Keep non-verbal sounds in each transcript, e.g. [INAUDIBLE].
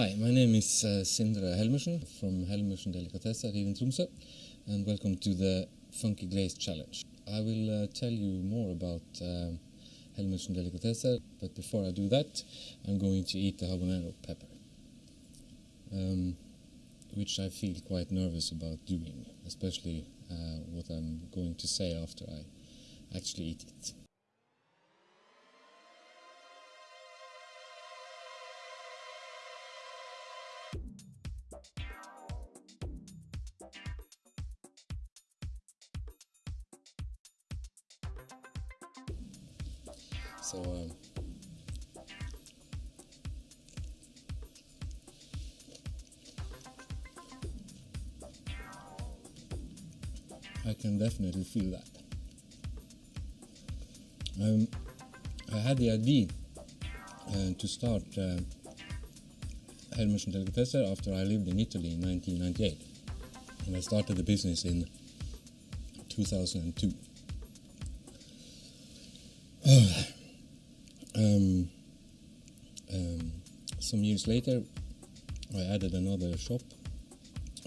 Hi, my name is uh, Sindre Helmersen from Helmersen Delicatesser here in Tromsø, and welcome to the Funky Glaze Challenge. I will uh, tell you more about uh, Helmersen Delicatesser, but before I do that, I'm going to eat the habanero pepper, um, which I feel quite nervous about doing, especially uh, what I'm going to say after I actually eat it. So um, I can definitely feel that. Um, I had the idea uh, to start uh, Helmersen Delicatesser after I lived in Italy in 1998, and I started the business in 2002. [SIGHS] Um, um, some years later, I added another shop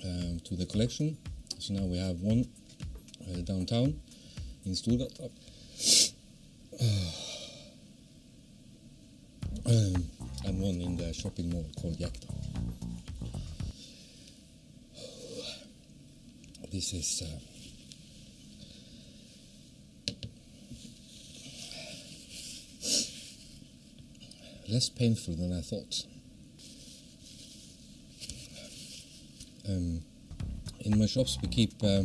um, to the collection. So now we have one uh, downtown in Storgata. [SIGHS] Um, and one in the shopping mall called Jekta. This is uh, less painful than I thought. Um, in my shops, we keep uh,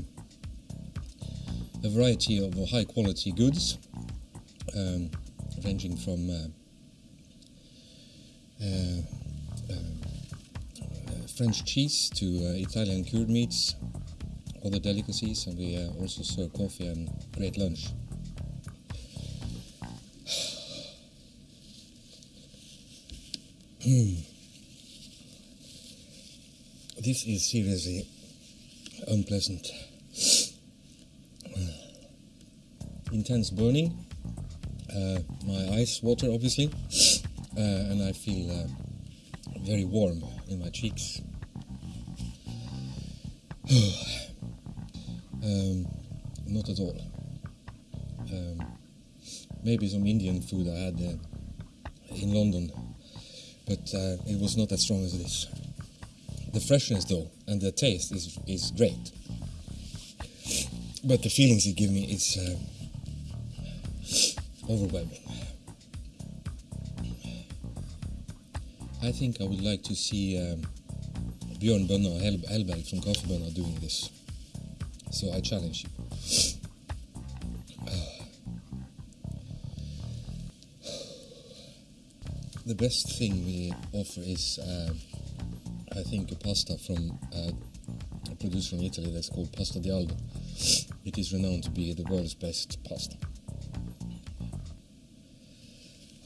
a variety of high quality goods, um, ranging from uh, uh, French cheese to Italian cured meats, other delicacies, and we also serve coffee and great lunch. This is seriously unpleasant. [SIGHS] Intense burning, uh, my eyes water obviously, uh, and I feel uh, very warm in my cheeks. [SIGHS] um, not at all. Um, maybe some Indian food I had uh, in London but uh, it was not as strong as this. The freshness, though, and the taste is is great. But the feelings it gives me is uh, overwhelming. I think I would like to see um, Björn Bønna Hel Hellberg from Kaffebønna doing this. So I challenge you. The best thing we offer is, uh, I think, a pasta from uh, a producer from Italy that's called Pasta di Aldo. It is renowned to be the world's best pasta.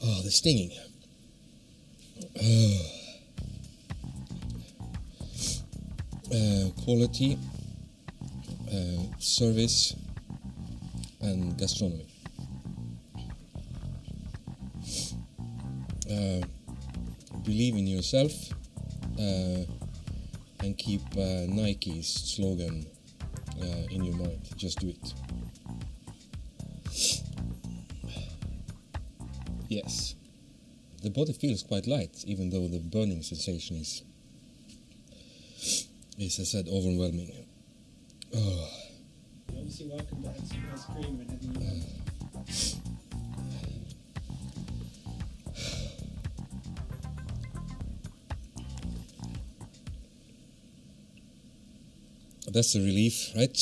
Oh, the stinging. Uh, uh, quality, uh, service, and gastronomy. Uh, believe in yourself uh, and keep uh, Nike's slogan in your mind. Just do it. Yes. The body feels quite light, even though the burning sensation is, is as I said, overwhelming. Oh. Obviously, welcome to ice cream you. That's a relief, right?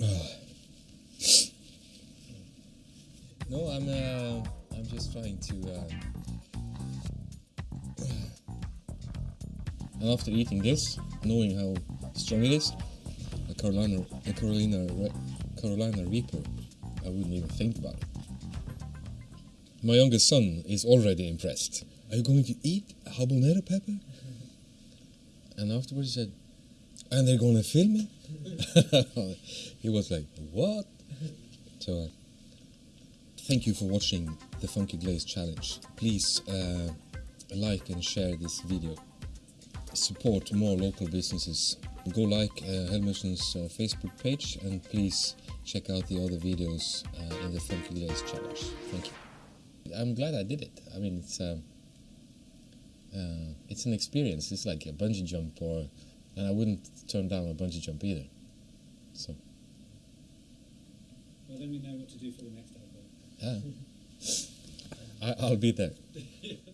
[SIGHS] No, I'm uh, I'm just trying to. Uh, [SIGHS] and after eating this, knowing how strong it is, a Carolina, a Carolina, Carolina Reaper, I wouldn't even think about it. My youngest son is already impressed. Are you going to eat habanero pepper? And afterwards he said, and they're going to film it? [LAUGHS] he was like, what? So, uh, thank you for watching the Funky Glaze Challenge. Please uh, like and share this video. Support more local businesses. Go like uh, uh, Facebook page and please check out the other videos uh, in the Funky Glaze Challenge. Thank you. I'm glad I did it. I mean, it's um, uh, it's an experience. It's like a bungee jump, or and I wouldn't turn down a bungee jump either. So Well, then we know what to do for the next album. yeah, [LAUGHS] I, I'll be there. [LAUGHS]